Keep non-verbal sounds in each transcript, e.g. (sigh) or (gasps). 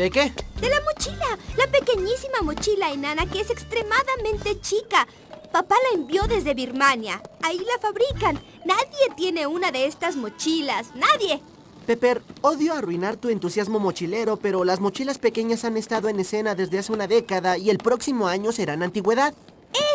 ¿De qué? De la mochila, la pequeñísima mochila enana que es extremadamente chica. Papá la envió desde Birmania. Ahí la fabrican. Nadie tiene una de estas mochilas. ¡Nadie! Pepper, odio arruinar tu entusiasmo mochilero, pero las mochilas pequeñas han estado en escena desde hace una década y el próximo año serán antigüedad.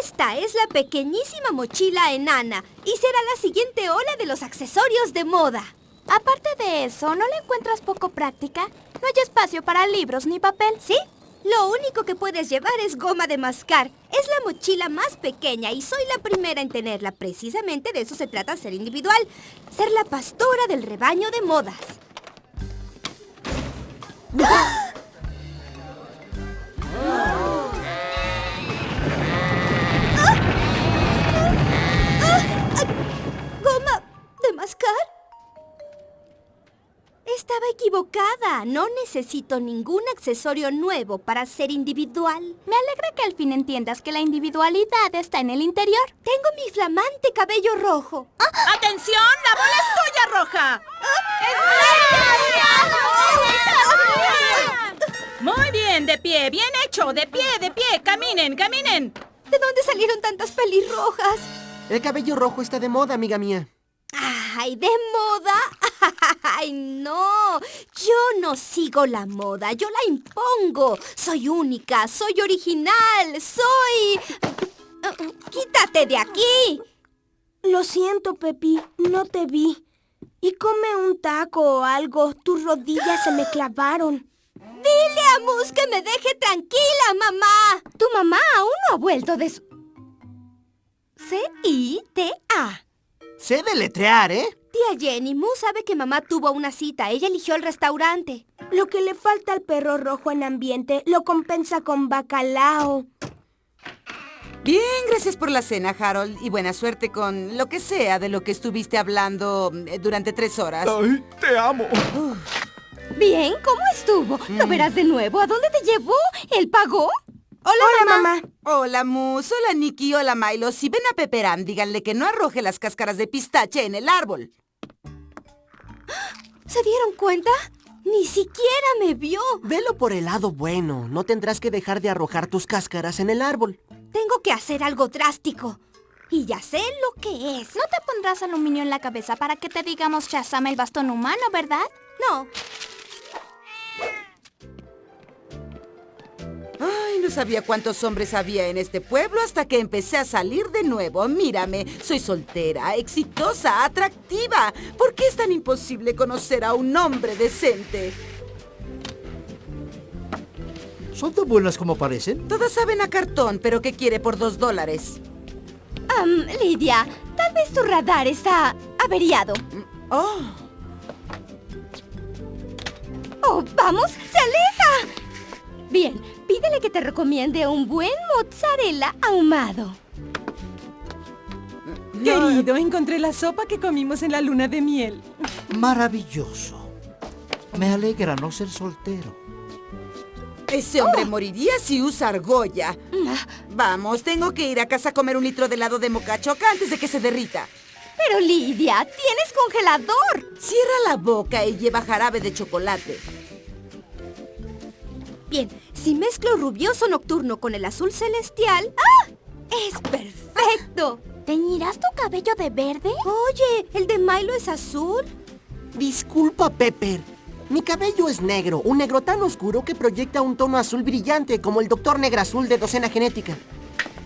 Esta es la pequeñísima mochila enana y será la siguiente ola de los accesorios de moda. Aparte de eso, ¿no la encuentras poco práctica? No hay espacio para libros ni papel. ¿Sí? Lo único que puedes llevar es goma de mascar. Es la mochila más pequeña y soy la primera en tenerla. Precisamente de eso se trata ser individual. Ser la pastora del rebaño de modas. ¿Goma Estaba equivocada. No necesito ningún accesorio nuevo para ser individual. Me alegra que al fin entiendas que la individualidad está en el interior. Tengo mi flamante cabello rojo. ¡Atención! ¡La bola es tuya, Roja! Muy bien, de pie, bien hecho, de pie, de pie, caminen, caminen. ¿De dónde salieron tantas pelirrojas? El cabello rojo está de moda, amiga mía. ¡Ay, de moda! (laughs) ¡Ay, no! Yo no sigo la moda, yo la impongo. Soy única, soy original, soy... ¡Quítate de aquí! Lo siento, Pepi, no te vi. Y come un taco o algo, tus rodillas se me (gasps) clavaron. Dile a Mus que me deje tranquila, mamá. Tu mamá aún no ha vuelto de su... C-I-T-A. Sé deletrear, ¿eh? Tía Jenny, Mu sabe que mamá tuvo una cita. Ella eligió el restaurante. Lo que le falta al perro rojo en ambiente lo compensa con bacalao. Bien, gracias por la cena, Harold, y buena suerte con lo que sea de lo que estuviste hablando eh, durante tres horas. ¡Ay, te amo! Bien, ¿cómo estuvo? ¿Lo verás de nuevo? ¿A dónde te llevó? ¿Él pagó? Hola, mamá. Hola, Mus. Hola, Nicky. Hola, Milo. Si ven a Pepperan, díganle que no arroje las cáscaras de pistache en el árbol. ¿Se dieron cuenta? Ni siquiera me vio. Velo por el lado bueno. No tendrás que dejar de arrojar tus cáscaras en el árbol. Tengo que hacer algo drástico. Y ya sé lo que es. No te pondrás aluminio en la cabeza para que te digamos Shazam el bastón humano, ¿verdad? No. Ay, no sabía cuántos hombres había en este pueblo hasta que empecé a salir de nuevo. Mírame, soy soltera, exitosa, atractiva. ¿Por qué es tan imposible conocer a un hombre decente? ¿Son tan buenas como parecen? Todas saben a cartón, pero ¿qué quiere por dos dólares? Am, Lidia, tal vez tu radar está averiado. Oh, ¡Oh, vamos! ¡Se aleja! Bien, pídele que te recomiende un buen mozzarella ahumado. Querido, encontré la sopa que comimos en la luna de miel. Maravilloso. Me alegra no ser soltero. ese hombre moriría si usa argolla. Vamos, tengo que ir a casa a comer un litro de helado de mocachoca antes de que se derrita. Pero Lidia, tienes congelador. Cierra la boca y lleva jarabe de chocolate. Bien, si mezclo rubioso nocturno con el azul celestial... ¡Ah! ¡Es perfecto! ¿Teñirás tu cabello de verde? Oye, ¿el de Milo es azul? Disculpa, Pepper. Mi cabello es negro, un negro tan oscuro que proyecta un tono azul brillante como el Doctor Negra Azul de Docena Genética.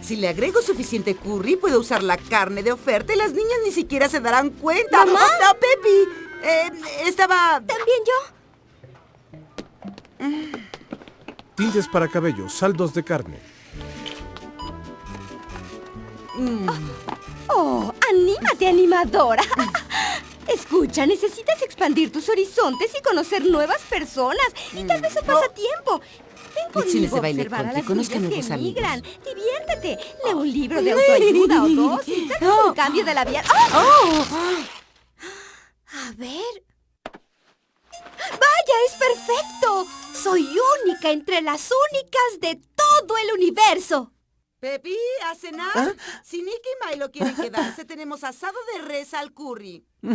Si le agrego suficiente curry, puedo usar la carne de oferta y las niñas ni siquiera se darán cuenta. ¿Mamá? ¡No, Pepi! Eh, estaba... ¿También yo? Tintes para cabello, saldos de carne. ¡Oh, anímate, animadora! Escucha, necesitas expandir tus horizontes y conocer nuevas personas. Y tal vez un pasatiempo. Ven Lecciones conmigo a observar a las que emigran. Diviértete. Lee un libro de (laughs) autoayuda o dos y tal vez un cambio de la vida. ¡Oh! A ver... ¡Vaya, es perfecto! Soy única entre las únicas de todo el universo. Pepi, ¿a cenar? ¿Ah? Si Nick y Milo quieren quedarse, tenemos asado de res al curry. (laughs)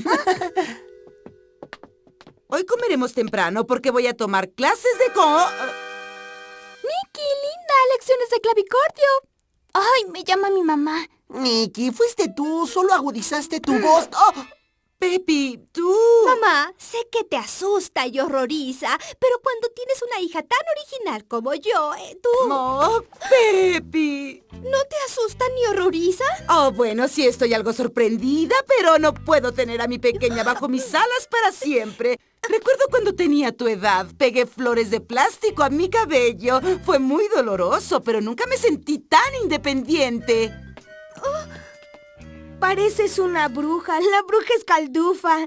Hoy comeremos temprano porque voy a tomar clases de co... ¡Nicky, linda! ¡Lecciones de clavicordio! ¡Ay, me llama mi mamá! Nicky, fuiste tú, solo agudizaste tu voz. ¡Oh! Pepi, tú... Mamá, sé que te asusta y horroriza, pero cuando tienes una hija tan original como yo, eh, tú... Oh, Pepi. ¿No te asusta ni horroriza? Oh, bueno, sí estoy algo sorprendida, pero no puedo tener a mi pequeña bajo mis (laughs) alas para siempre. Recuerdo cuando tenía tu edad, pegué flores de plástico a mi cabello. Fue muy doloroso, pero nunca me sentí tan independiente. Pareces una bruja. La bruja escaldufa.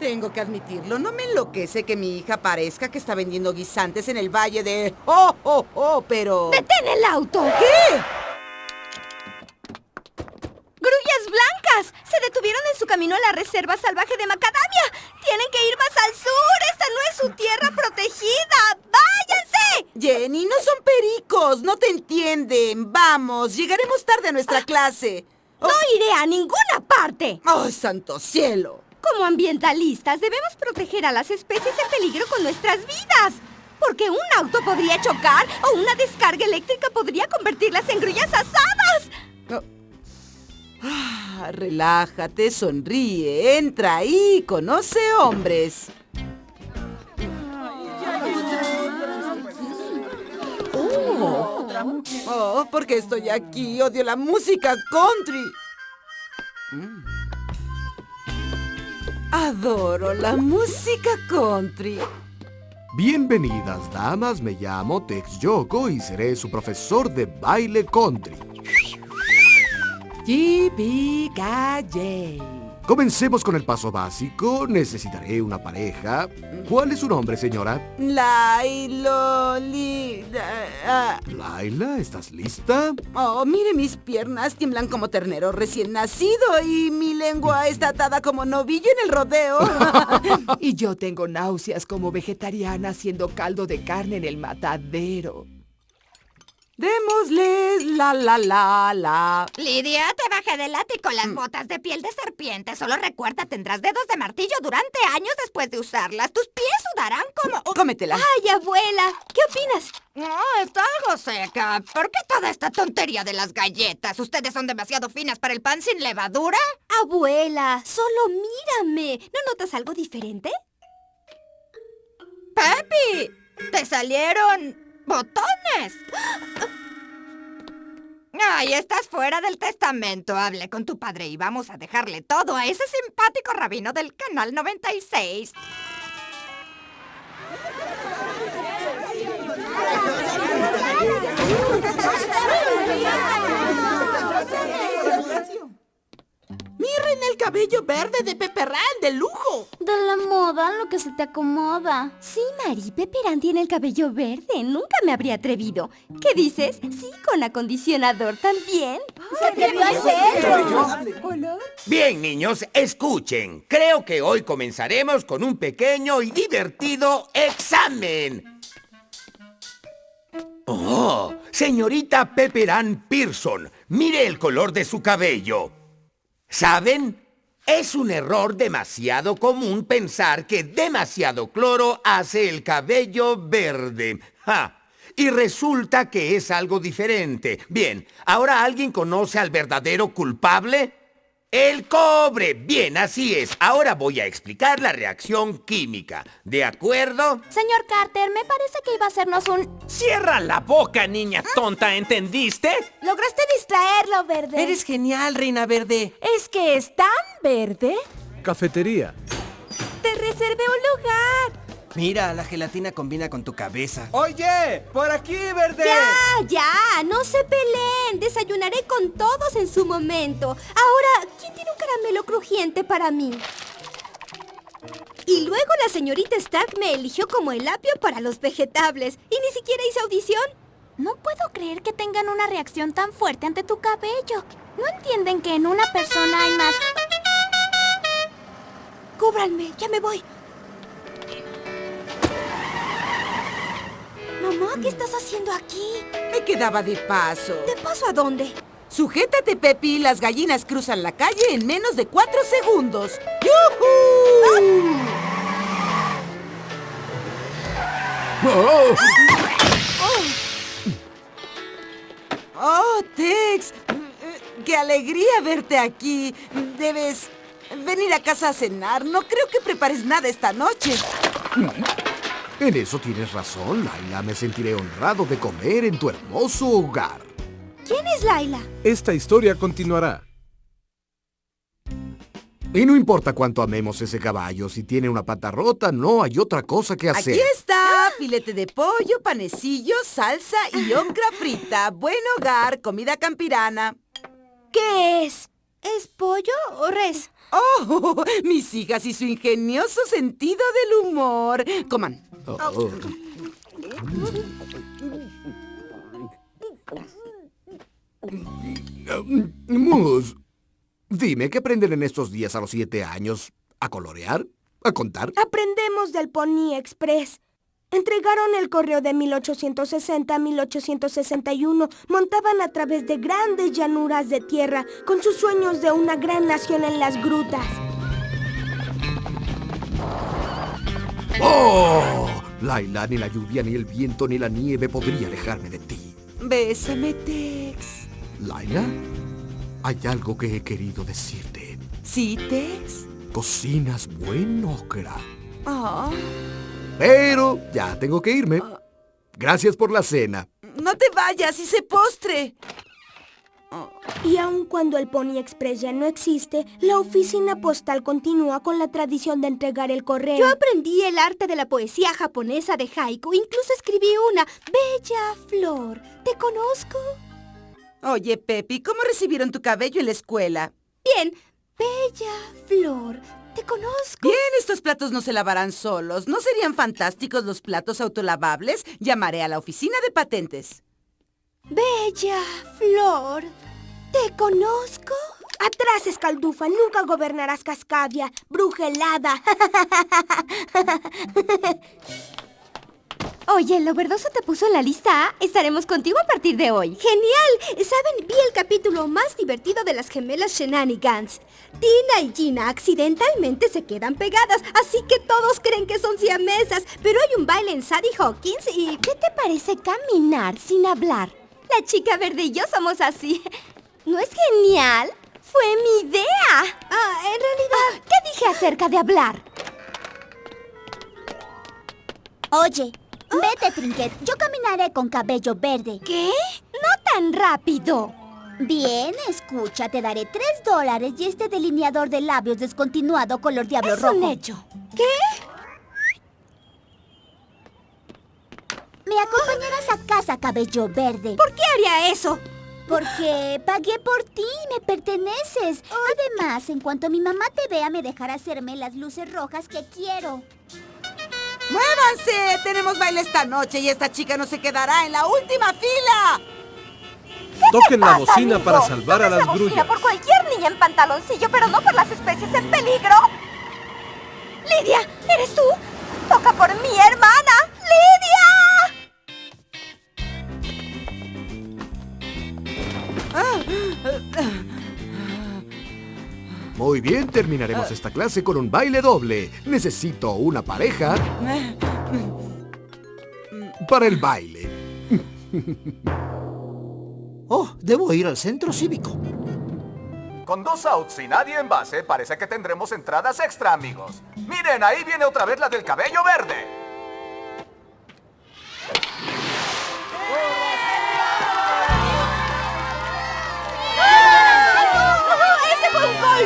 Tengo que admitirlo, no me enloquece que mi hija parezca que está vendiendo guisantes en el valle de... ¡Oh, oh, oh! Pero... ¡Detén el auto! ¿Qué? ¡Grullas blancas! Se detuvieron en su camino a la reserva salvaje de Macadamia. Tienen que ir más al sur. Esta no es su tierra protegida. Jenny, no son pericos, no te entienden. Vamos, llegaremos tarde a nuestra clase. No iré a ninguna parte. ¡Ay, santo cielo! Como ambientalistas debemos proteger a las especies en peligro con nuestras vidas. Porque un auto podría chocar o una descarga eléctrica podría convertirlas en grullas asadas. Ah, relájate, sonríe, entra ahí, conoce hombres. Oh, oh, ¿por qué estoy aquí? Odio la música country. Adoro la música country. Bienvenidas, damas. Me llamo Tex Yoko y seré su profesor de baile country. Yippee-ki-yay. Comencemos con el paso básico. Necesitaré una pareja. ¿Cuál es su nombre, señora? Lailo, li, ah, Laila, ¿estás lista? Oh, mire mis piernas, tiemblan como ternero recién nacido y mi lengua está atada como novillo en el rodeo. (laughs) Y yo tengo náuseas como vegetariana haciendo caldo de carne en el matadero. Démosles la la la la. Lidia, te bajé del ático las botas de piel de serpiente. Solo recuerda, tendrás dedos de martillo durante años después de usarlas. Tus pies sudarán como... Cómetela. Ay, abuela, ¿qué opinas? No, está algo seca. ¿Por qué toda esta tontería de las galletas? ¿Ustedes son demasiado finas para el pan sin levadura? Abuela, solo mírame. ¿No notas algo diferente? ¡Pepi! ¡Te salieron botones! Ay, estás fuera del testamento. Hablé con tu padre y vamos a dejarle todo a ese simpático rabino del Canal 96. (laughs) Miren el cabello verde de Peperán, de lujo. De la moda, lo que se te acomoda. Sí, Mari, Pepperán tiene el cabello verde. Nunca me habría atrevido. ¿Qué dices? Sí, con acondicionador también. ¡Se atrevió a hacerlo! Bien, niños, escuchen. Creo que hoy comenzaremos con un pequeño y divertido examen. Oh, señorita Pepperan Pearson, mire el color de su cabello. ¿Saben? Es un error demasiado común pensar que demasiado cloro hace el cabello verde. ¡Ja! Y resulta que es algo diferente. Bien, ¿ahora alguien conoce al verdadero culpable? El cobre. Bien, así es. Ahora voy a explicar la reacción química. ¿De acuerdo? Señor Carter, me parece que iba a hacernos un... Cierra la boca, niña tonta, ¿entendiste? Lograste distraerlo, verde. Eres genial, Reina Verde. ¿Es que es tan verde? Cafetería. Te reservé un lugar. Mira, la gelatina combina con tu cabeza. Oye, por aquí, verde. Ya, ya, no se peleen. Desayunaré con todos en su momento. Ahora, ¿quién tiene un caramelo crujiente para mí? Y luego la señorita Stark me eligió como el apio para los vegetables. Y ni siquiera hice audición. No puedo creer que tengan una reacción tan fuerte ante tu cabello. ¿No entienden que en una persona hay más... Cúbranme, ya me voy. Mamá, ¿qué estás haciendo aquí? Me quedaba de paso. ¿De paso a dónde? Sujétate, Pepi. Las gallinas cruzan la calle en menos de cuatro segundos. ¡Yujú! ¡Oh! ¡Oh, Tex! ¡Qué alegría verte aquí! Debes venir a casa a cenar. No creo que prepares nada esta noche. En eso tienes razón, Laila. Me sentiré honrado de comer en tu hermoso hogar. ¿Quién es Laila? Esta historia continuará. Y no importa cuánto amemos ese caballo, si tiene una pata rota, no hay otra cosa que hacer. Aquí está, filete de pollo, panecillo, salsa y ocra frita. Buen hogar, comida campirana. ¿Qué es? ¿Es pollo o res? ¡Oh! (laughs) Mis hijas y su ingenioso sentido del humor. Coman. Oh. Dime, ¿qué aprenden en estos días a los siete años? ¿A colorear? ¿A contar? Aprendemos del Pony Express. Entregaron el correo de 1860 a 1861. Montaban a través de grandes llanuras de tierra con sus sueños de una gran nación en las grutas. ¡Oh! Laila, ni la lluvia, ni el viento, ni la nieve podría alejarme de ti. Bésame, Tex. Laila, hay algo que he querido decirte. ¿Sí, Tex? Cocinas buen ocra. Oh. Pero ya tengo que irme. Gracias por la cena. No te vayas, hice postre. Y aun cuando el Pony Express ya no existe, la oficina postal continúa con la tradición de entregar el correo. Yo aprendí el arte de la poesía japonesa de haiku. Incluso escribí una. Bella flor. ¿Te conozco? Oye, Pepi, ¿cómo recibieron tu cabello en la escuela? Bien. Bella flor. Te conozco. Bien, estos platos no se lavarán solos. ¿No serían fantásticos los platos autolavables? Llamaré a la oficina de patentes. Bella flor. ¿Te conozco? Atrás, escaldufa. Nunca gobernarás Cascadia. Bruja helada. (laughs) Oye, ¿lo verdoso te puso en la lista A? Estaremos contigo a partir de hoy. ¡Genial! ¿Saben? Vi el capítulo más divertido de las gemelas Shenanigans. Tina y Gina accidentalmente se quedan pegadas, así que todos creen que son siamesas. Pero hay un baile en Sadie Hawkins y... ¿Qué te parece caminar sin hablar? La chica verde y yo somos así. ¿No es genial? Fue mi idea. Ah, en realidad... ¿Qué dije acerca de hablar? Oye, vete, Trinket. Yo caminaré con cabello verde. ¿Qué? No tan rápido. Bien, escucha, te daré tres dólares y este delineador de labios descontinuado color diablo es rojo. un hecho. ¿Qué? Me acompañarás a casa, cabello verde. ¿Por qué haría eso? Porque pagué por ti, me perteneces. Además, en cuanto mi mamá te vea, me dejará hacerme las luces rojas que quiero. ¡Muévanse! Tenemos baile esta noche y esta chica no se quedará en la última fila. Toquen la pasa, bocina amigo? para salvar a la las bocina grullas. por cualquier niña en pantaloncillo, pero no por las especies en peligro. Lidia, ¿eres tú? Toca por mi hermana, Muy bien, terminaremos esta clase con un baile doble. Necesito una pareja para el baile. (laughs) Oh, debo ir al centro cívico. Con dos outs y nadie en base, parece que tendremos entradas extra, amigos. Miren, ahí viene otra vez la del cabello verde.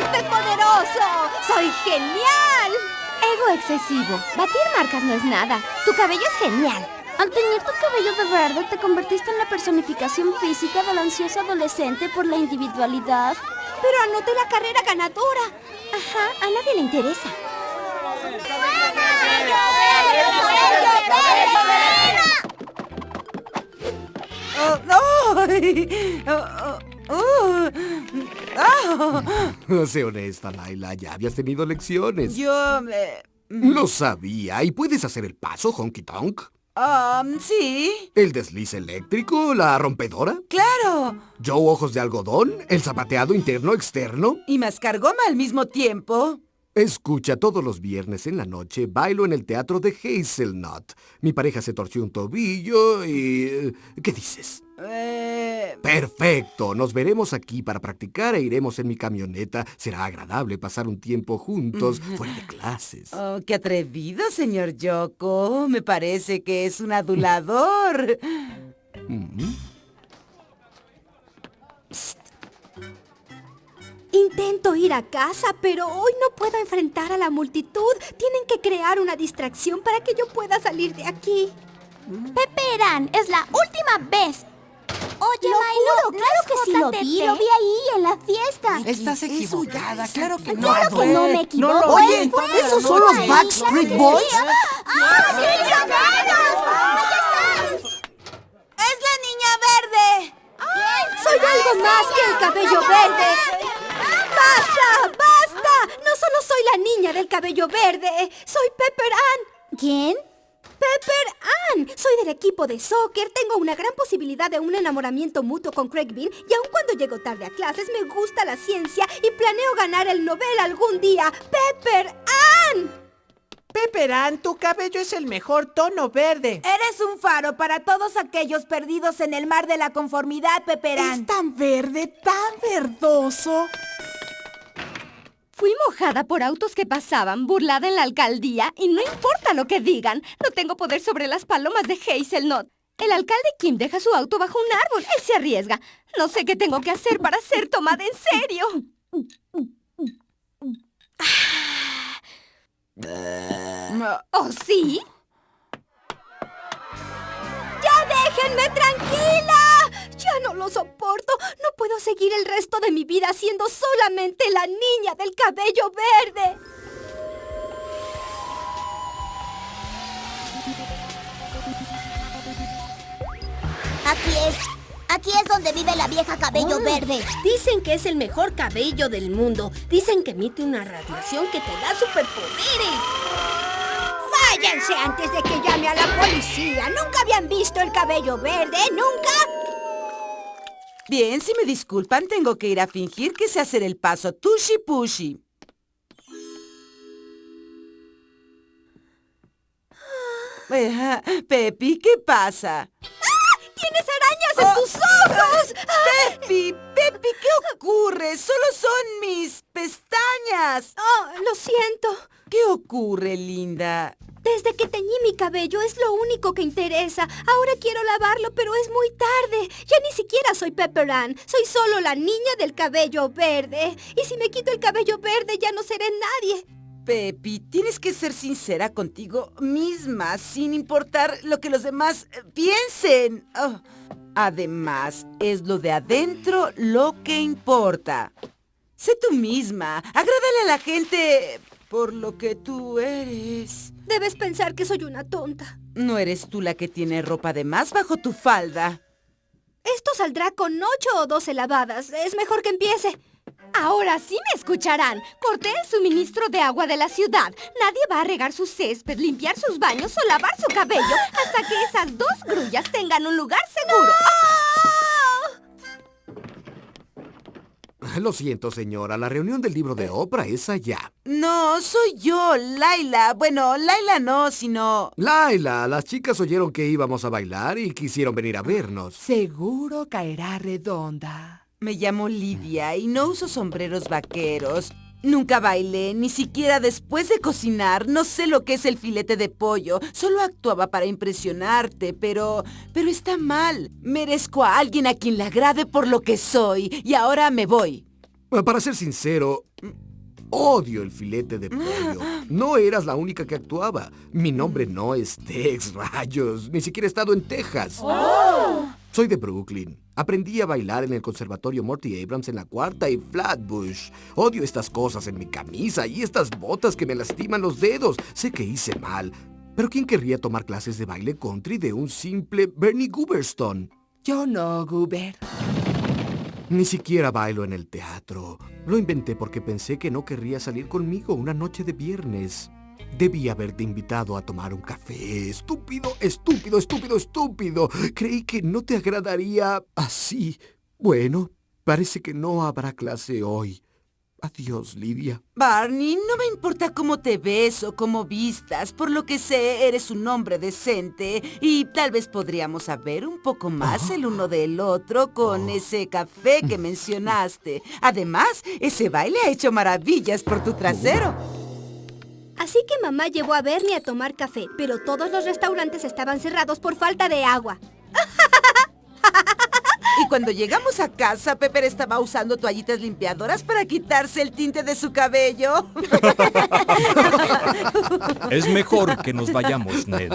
Poderoso! ¡Soy genial! Ego excesivo. Batir marcas no es nada. Tu cabello es genial. Al teñir tu cabello de verde, te convertiste en la personificación física del ansioso adolescente por la individualidad. Pero anoté la carrera ganadora. Ajá, a nadie le interesa. Ay, oh, oh. (laughs) Sé honesta, Laila. Ya habías tenido lecciones. Yo... eh, Lo sabía. ¿Y puedes hacer el paso, Honky Tonk? Um, sí. ¿El desliz eléctrico? ¿La rompedora? ¡Claro! ¿Joe ojos de algodón? ¿El zapateado interno externo? ¿Y mascar goma al mismo tiempo? Escucha, todos los viernes en la noche bailo en el teatro de Hazelnut. Mi pareja se torció un tobillo y... ¿Qué dices? Eh... Perfecto. Nos veremos aquí para practicar e iremos en mi camioneta. Será agradable pasar un tiempo juntos fuera de clases. Oh, qué atrevido, señor Yoko. Me parece que es un adulador. Mm. Intento ir a casa, pero hoy no puedo enfrentar a la multitud. Tienen que crear una distracción para que yo pueda salir de aquí. Peperán, es la última vez. Oye, Lo Milo, juro, ¿no claro que sí lo vi, lo vi ahí en la fiesta. Estás equivocada, claro que no. Claro que no me equivoco. No Oye, ¿esos son los Backstreet Boys? ¡Ah, sí, ¡Es la niña verde! ¡Soy algo más que el cabello verde! ¡Basta! ¡Basta! No solo soy la niña del cabello verde, soy Pepper Ann. ¿Quién? Pepper Ann. Soy del equipo de soccer, tengo una gran posibilidad de un enamoramiento mutuo con Craig Bean y aun cuando llego tarde a clases me gusta la ciencia y planeo ganar el Nobel algún día. ¡Pepper Ann! Pepperán, tu cabello es el mejor tono verde. Eres un faro para todos aquellos perdidos en el mar de la conformidad, Peperán. Es tan verde, tan verdoso. Fui mojada por autos que pasaban, burlada en la alcaldía, y no importa lo que digan, no tengo poder sobre las palomas de Hazelnut. El alcalde Kim deja su auto bajo un árbol, él se arriesga. No sé qué tengo que hacer para ser tomada en serio. ¿Oh, sí? ¡Ya déjenme tranquila! Ya no lo soporto. No puedo seguir el resto de mi vida siendo solamente la niña del cabello verde. Aquí es. Aquí es donde vive la vieja cabello Oh, verde. Dicen que es el mejor cabello del mundo. Dicen que emite una radiación que te da superpoderes. ¡Váyanse antes de que llame a la policía! ¿Nunca habían visto el cabello verde? ¿Nunca? Bien, si me disculpan, tengo que ir a fingir que sé hacer el paso Tushi Pushi. Eh, Pepi, ¿qué pasa? ¡Tienes arañas en tus ojos! (laughs) Pepi, Pepi, ¿qué ocurre? Solo son mis pestañas. Oh, lo siento. ¿Qué ocurre, linda? Desde que teñí mi cabello es lo único que interesa. Ahora quiero lavarlo, pero es muy tarde. Ya ni siquiera soy Pepper Ann. Soy solo la niña del cabello verde. Y si me quito el cabello verde ya no seré nadie. Pepi, tienes que ser sincera contigo misma, sin importar lo que los demás eh, piensen. Oh, Además, es lo de adentro lo que importa. Sé tú misma. Agrádale a la gente por lo que tú eres. Debes pensar que soy una tonta. No eres tú la que tiene ropa de más bajo tu falda. Esto saldrá con ocho o doce lavadas. Es mejor que empiece. Ahora sí me escucharán. Corté el suministro de agua de la ciudad. Nadie va a regar su césped, limpiar sus baños o lavar su cabello hasta que esas dos grullas tengan un lugar seguro. (laughs) Lo siento, señora. La reunión del libro de Oprah es allá. No, soy yo, Laila. Bueno, Laila no, sino... Laila, las chicas oyeron que íbamos a bailar y quisieron venir a vernos. Seguro caerá redonda. Me llamo Lidia y no uso sombreros vaqueros. Nunca bailé, ni siquiera después de cocinar. No sé lo que es el filete de pollo. Solo actuaba para impresionarte, pero... Pero está mal. Merezco a alguien a quien le agrade por lo que soy. Y ahora me voy. Para ser sincero, odio el filete de pollo. (gasps) No eras la única que actuaba. Mi nombre no es Tex, rayos. Ni siquiera he estado en Texas. Soy de Brooklyn. Aprendí a bailar en el conservatorio Morty Abrams en la cuarta y Flatbush. Odio estas cosas en mi camisa y estas botas que me lastiman los dedos. Sé que hice mal. Pero ¿quién querría tomar clases de baile country de un simple Bernie Gooberstone? Yo no, Goober. Ni siquiera bailo en el teatro. Lo inventé porque pensé que no querría salir conmigo una noche de viernes. Debí haberte invitado a tomar un café. Estúpido, estúpido, estúpido, estúpido. Creí que no te agradaría así. Bueno, parece que no habrá clase hoy. Adiós, Lidia. Barney, no me importa cómo te ves o cómo vistas. Por lo que sé, eres un hombre decente y tal vez podríamos saber un poco más el uno del otro con ese café que (laughs) mencionaste. Además, ese baile ha hecho maravillas por tu trasero. Así que mamá llevó a Bernie a tomar café, pero todos los restaurantes estaban cerrados por falta de agua. (laughs) Y cuando llegamos a casa, Pepper estaba usando toallitas limpiadoras para quitarse el tinte de su cabello. (laughs) Es mejor que nos vayamos, Ned.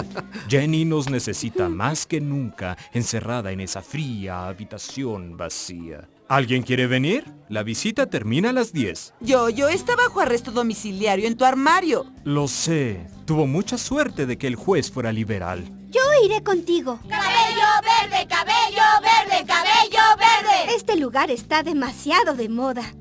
Jenny nos necesita más que nunca encerrada en esa fría habitación vacía. ¿Alguien quiere venir? La visita termina a las 10. Yo, yo está bajo arresto domiciliario en tu armario. Lo sé. Tuvo mucha suerte de que el juez fuera liberal. Yo iré contigo. ¡Cabello verde, cabello verde, cabello verde! Este lugar está demasiado de moda.